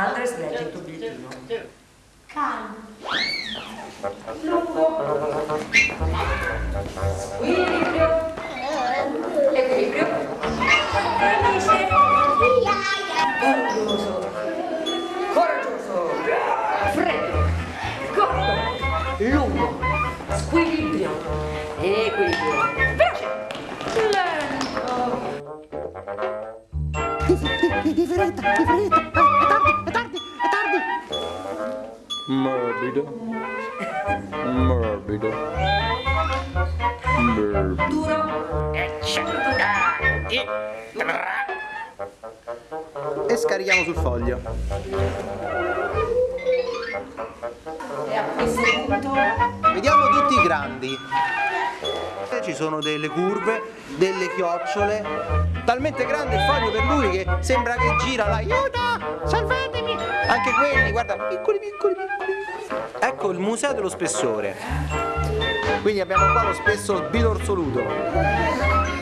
Andres legge il tuo bigliettino. Calmo. Lungo. Equilibrio. Equilibrio. Felice. Orgoglioso. Coraggioso. Freddo. Corto. Lungo. Squilibrio. Equilibrio. Veloce. Lento. Di fretta, di fretta. Morbido. Morbido. Morbido. Duro. E scarichiamo sul foglio. E a questo punto Vediamo tutti i grandi. Ci sono delle curve, delle chiocciole. Talmente grande il foglio per lui che sembra che gira là. Aiuto! Anche quelli, guarda, piccoli, piccoli, piccoli. Ecco il museo dello spessore. Quindi abbiamo qua lo spesso bidorsoluto.